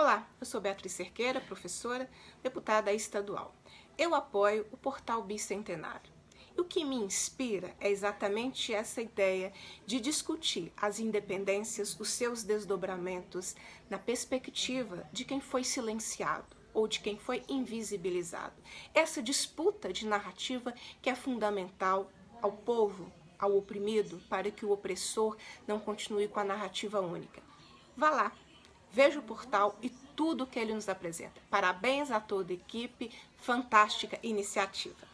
Olá, eu sou Beatriz Cerqueira, professora, deputada estadual. Eu apoio o Portal Bicentenário. E o que me inspira é exatamente essa ideia de discutir as independências, os seus desdobramentos, na perspectiva de quem foi silenciado ou de quem foi invisibilizado. Essa disputa de narrativa que é fundamental ao povo, ao oprimido, para que o opressor não continue com a narrativa única. Vá lá, veja o portal e tudo que ele nos apresenta. Parabéns a toda a equipe, fantástica iniciativa.